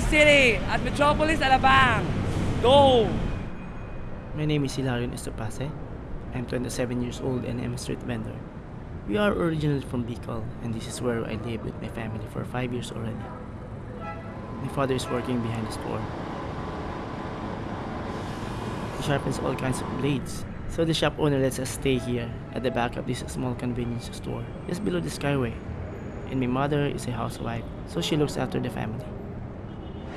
City at Metropolis Alabang. Go! My name is Hilarion Estopase. I'm 27 years old and I'm a street vendor. We are originally from Bicol and this is where I live with my family for 5 years already. My father is working behind the store. He sharpens all kinds of blades. So the shop owner lets us stay here at the back of this small convenience store just below the skyway. And my mother is a housewife, so she looks after the family.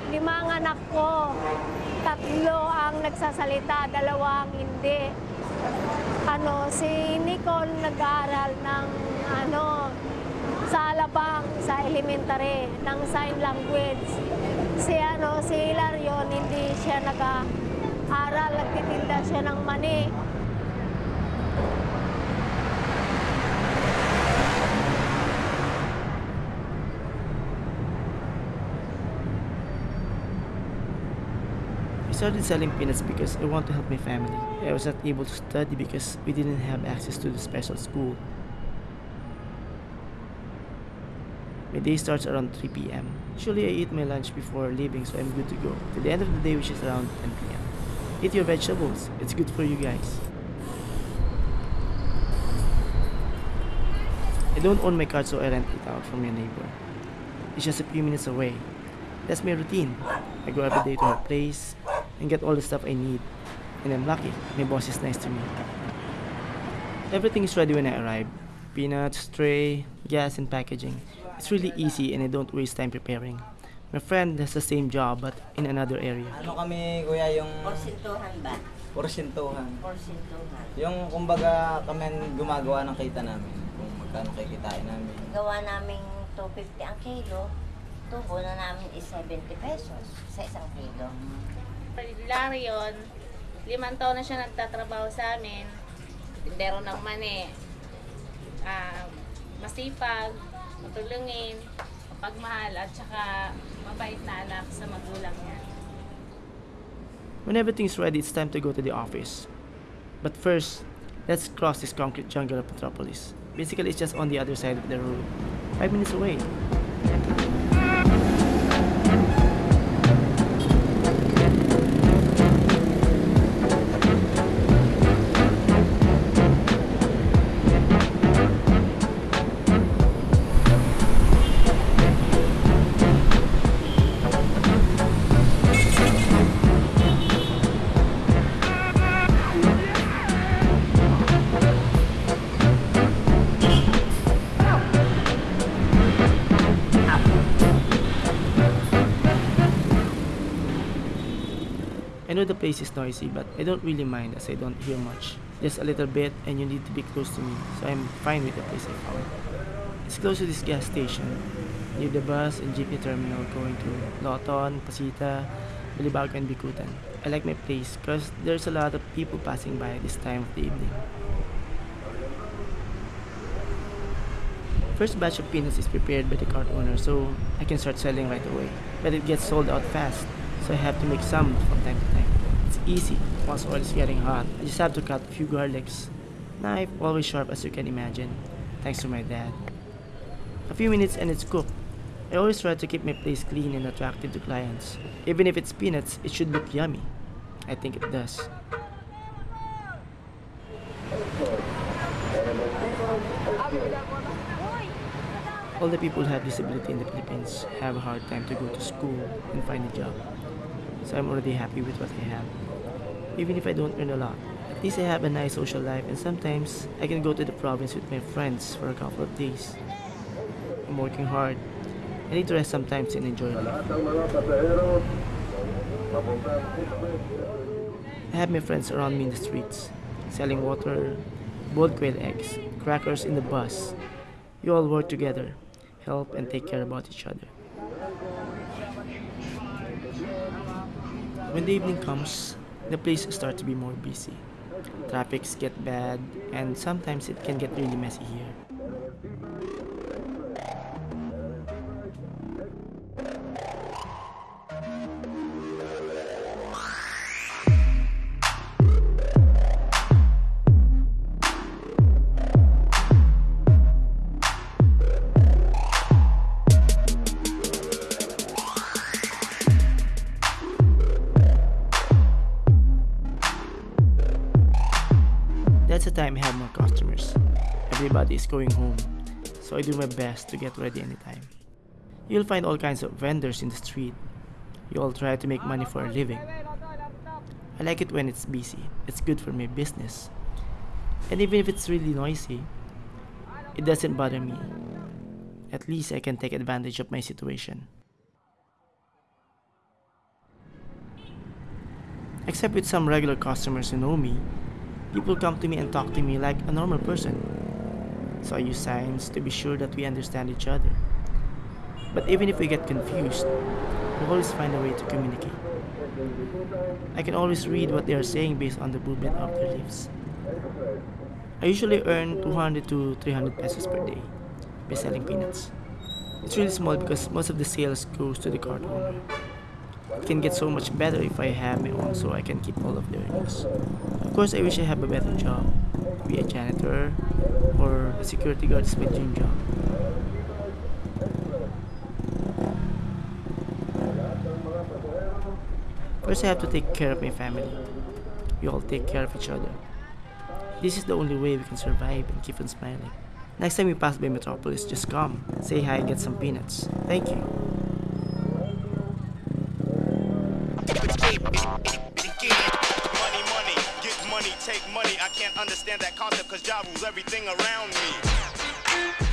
Lima ang anak ko. Tatlo ang nagsasalita, dalawang hindi. Ano, si Nicole nag-aaral ng ano, sa Alabang, sa elementary, ng sign language. Si ano, si Hilarion, hindi siya nag-aaral, nagtitinda siya ng mani. I started selling peanuts because I want to help my family. I was not able to study because we didn't have access to the special school. My day starts around 3 p.m. Usually I eat my lunch before leaving so I'm good to go. To the end of the day which is around 10 p.m. Eat your vegetables. It's good for you guys. I don't own my car so I rent it out from my neighbor. It's just a few minutes away. That's my routine. I go every day to her place and get all the stuff I need. And I'm lucky. My boss is nice to me. Everything is ready when I arrive. Peanuts, tray, gas, and packaging. It's really easy and I don't waste time preparing. My friend has the same job but in another area. Ano kami, kuya, yung Porsintuhan ba? porsintuhan. Porsintuhan. Yung kumbaga kami gumagawa ng kita namin. Kung magkano kikitain namin. Gawa namin 250 ang kilo. Tubo na namin is 70 pesos sa isang kilo. Larion, limang taon na siya nagtatrabaho sa amin. Tindero ng mani. Ah, masipag, matulungin, mapagmahal, at saka mabait na anak sa magulang niya. When everything's ready, it's time to go to the office. But first, let's cross this concrete jungle of Metropolis. Basically, it's just on the other side of the road. Five minutes away. Know the place is noisy, but I don't really mind as I don't hear much. Just a little bit, and you need to be close to me, so I'm fine with the place I found. It's close to this gas station, near the bus and jeepney terminal going to Lawton, Pacita, Balibago, and Bicutan. I like my place because there's a lot of people passing by at this time of the evening. First batch of peanuts is prepared by the cart owner, so I can start selling right away. But it gets sold out fast, so I have to make some from time to time. It's easy once oil is getting hot. I just have to cut a few garlics. Knife always sharp as you can imagine, thanks to my dad. A few minutes and it's cooked. I always try to keep my place clean and attractive to clients. Even if it's peanuts, it should look yummy. I think it does. All the people who have disability in the Philippines have a hard time to go to school and find a job. So I'm already happy with what I have. Even if I don't earn a lot, at least I have a nice social life and sometimes I can go to the province with my friends for a couple of days. I'm working hard. I need to rest sometimes and enjoy life. I have my friends around me in the streets, selling water, boiled quail eggs, crackers in the bus. You all work together, help and take care about each other. When the evening comes, the place starts to be more busy. Traffics get bad, and sometimes it can get really messy here. Time I have more customers. Everybody is going home, so I do my best to get ready anytime. You'll find all kinds of vendors in the street. You all try to make money for a living. I like it when it's busy. It's good for my business. And even if it's really noisy, it doesn't bother me. At least I can take advantage of my situation. Except with some regular customers who know me, people come to me and talk to me like a normal person. So I use signs to be sure that we understand each other. But even if we get confused, we always find a way to communicate. I can always read what they are saying based on the movement of their lips. I usually earn 200 to 300 pesos per day by selling peanuts. It's really small because most of the sales goes to the cart owner. It can get so much better if I have my own so I can keep all of the earnings. Of course, I wish I have a better job. Be a janitor or a security guard is my dream job. First, I have to take care of my family. We all take care of each other. This is the only way we can survive and keep on smiling. Next time you pass by Metropolis, just come, say hi, and get some peanuts. Thank you. Money, money, get money, take money. I can't understand that concept cause Ja rules everything around me.